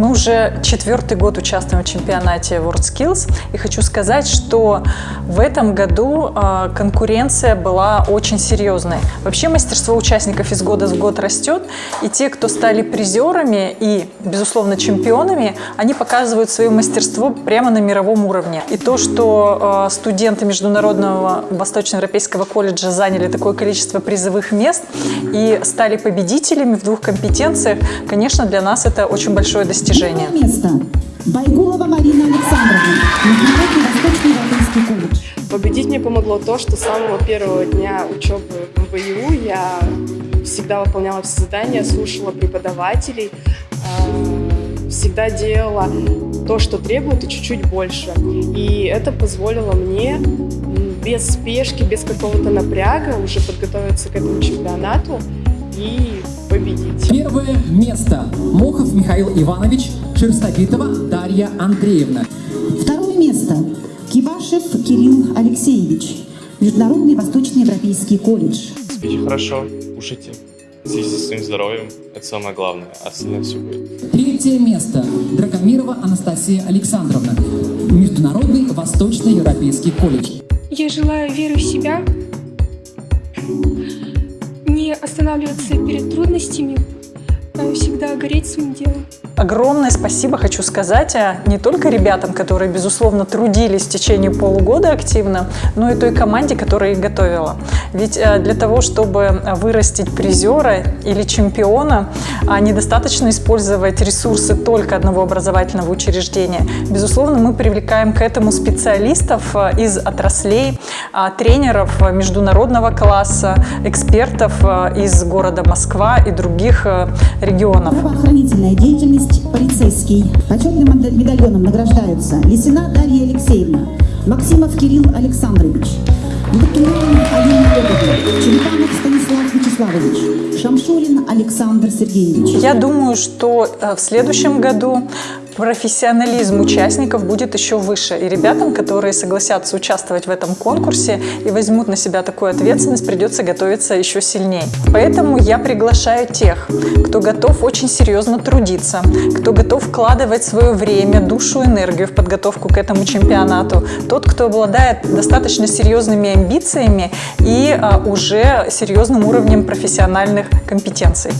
Мы уже четвертый год участвуем в чемпионате WorldSkills и хочу сказать, что в этом году э, конкуренция была очень серьезной. Вообще мастерство участников из года в год растет, и те, кто стали призерами и, безусловно, чемпионами, они показывают свое мастерство прямо на мировом уровне. И то, что э, студенты Международного Восточноевропейского колледжа заняли такое количество призовых мест и стали победителями в двух компетенциях, конечно, для нас это очень большое достижение. Первое место. Байгулова Марина Александровна, Международный Восточный Европейский колледж. Победить мне помогло то, что с самого первого дня учебы в МВЮ я всегда выполняла все задания, слушала преподавателей, э, всегда делала то, что требует, и чуть-чуть больше. И это позволило мне без спешки, без какого-то напряга уже подготовиться к этому чемпионату и. Первое место. Мохов Михаил Иванович, Шерстобитова Дарья Андреевна. Второе место. Кивашев Кирилл Алексеевич, Международный Восточноевропейский колледж. Спите хорошо, кушайте, следите за своим здоровьем, это самое главное, а остальное все будет. Третье место. Драгомирова Анастасия Александровна, Международный Восточноевропейский колледж. Я желаю веры в себя, не останавливаться перед трудностями, а всегда гореть своим делом. Огромное спасибо хочу сказать а, не только ребятам, которые, безусловно, трудились в течение полугода активно, но и той команде, которая их готовила. Ведь а, для того, чтобы вырастить призера или чемпиона, а, недостаточно использовать ресурсы только одного образовательного учреждения. Безусловно, мы привлекаем к этому специалистов из отраслей, тренеров международного класса, экспертов из города Москва и других регионов. Правоохранительная деятельность полицейский. Почетным медальоном награждаются Лисина Дарья Алексеевна, Максимов Кирилл Александрович, Лукин Алина Лебедева, Черепанов Станислав Вячеславович, Шамшурин Александр Сергеевич. Я думаю, что э, в следующем году профессионализм участников будет еще выше. И ребятам, которые согласятся участвовать в этом конкурсе и возьмут на себя такую ответственность, придется готовиться еще сильнее. Поэтому я приглашаю тех, кто готов очень серьезно трудиться, кто готов вкладывать свое время, душу, энергию в подготовку к этому чемпионату, тот, кто обладает достаточно серьезными амбициями и а, уже серьезным уровнем профессиональных компетенций.